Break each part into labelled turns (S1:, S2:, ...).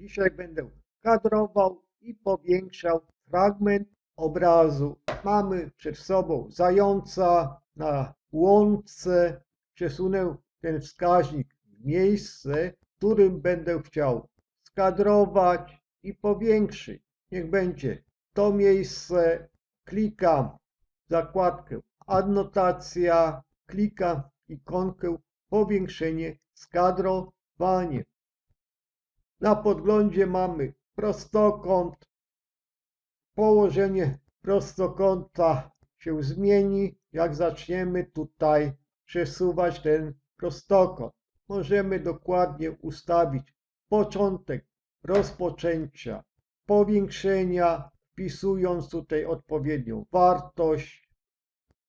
S1: Dzisiaj będę kadrował i powiększał fragment obrazu. Mamy przed sobą zająca na łące. Przesunę ten wskaźnik w miejsce, w którym będę chciał skadrować i powiększyć. Niech będzie to miejsce. Klikam w zakładkę adnotacja, klikam ikonkę powiększenie, skadrowanie. Na podglądzie mamy prostokąt. Położenie prostokąta się zmieni, jak zaczniemy tutaj przesuwać ten prostokąt. Możemy dokładnie ustawić początek rozpoczęcia powiększenia, wpisując tutaj odpowiednią wartość.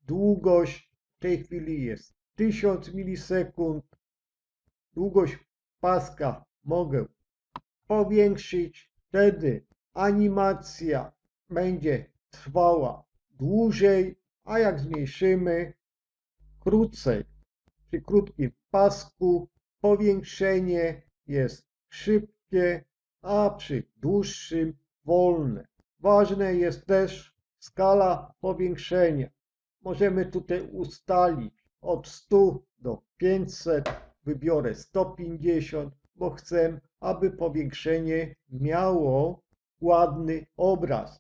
S1: Długość w tej chwili jest 1000 milisekund. Długość paska mogę powiększyć. Wtedy animacja będzie trwała dłużej, a jak zmniejszymy krócej. Przy krótkim pasku powiększenie jest szybkie, a przy dłuższym wolne. Ważne jest też skala powiększenia. Możemy tutaj ustalić od 100 do 500. Wybiorę 150, bo chcę, aby powiększenie miało ładny obraz.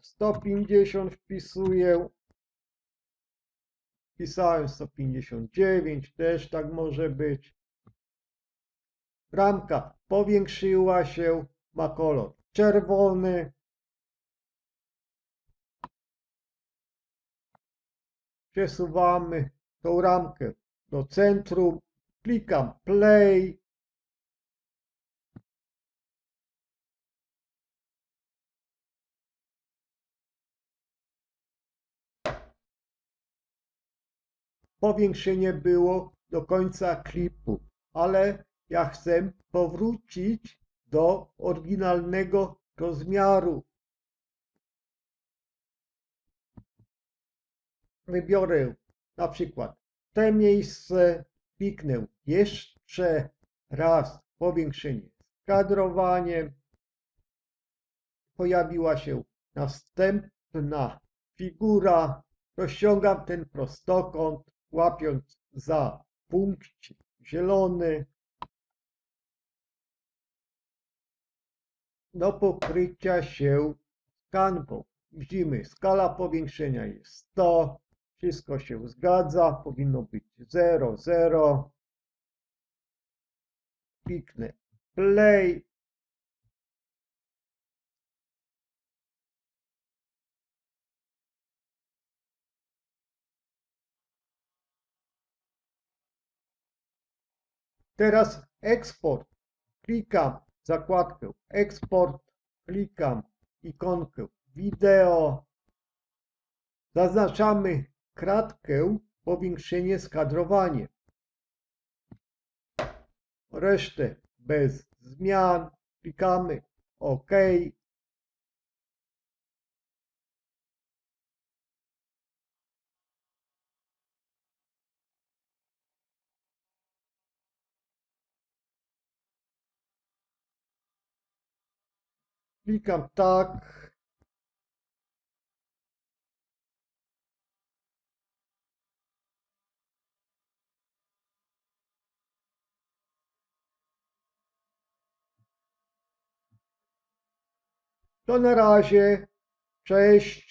S1: 150 wpisuję. Wpisałem 159, też tak może być. Ramka powiększyła się, ma kolor czerwony. Przesuwamy tą ramkę do centrum, klikam play. Powiększenie było do końca klipu, ale ja chcę powrócić do oryginalnego rozmiaru. Wybiorę na przykład te miejsce, kliknę jeszcze raz powiększenie z kadrowaniem. Pojawiła się następna figura. Rozciągam ten prostokąt, łapiąc za punkcik zielony. do pokrycia się kanwą. Widzimy, skala powiększenia jest 100, wszystko się zgadza, powinno być 0, 0. Kliknę play. Teraz eksport. Klikam zakładkę eksport, klikam ikonkę wideo, zaznaczamy kratkę powiększenie skadrowanie. Resztę bez zmian, klikamy OK. Klikam tak. To na razie. Cześć.